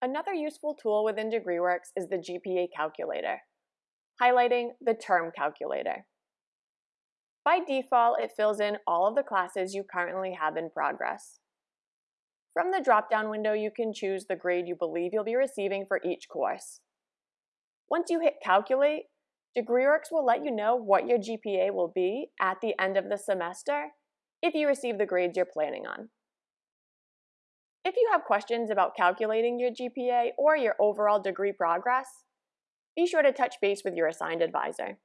Another useful tool within DegreeWorks is the GPA calculator, highlighting the term calculator. By default, it fills in all of the classes you currently have in progress. From the drop-down window, you can choose the grade you believe you'll be receiving for each course. Once you hit Calculate, DegreeWorks will let you know what your GPA will be at the end of the semester if you receive the grades you're planning on. If you have questions about calculating your GPA or your overall degree progress, be sure to touch base with your assigned advisor.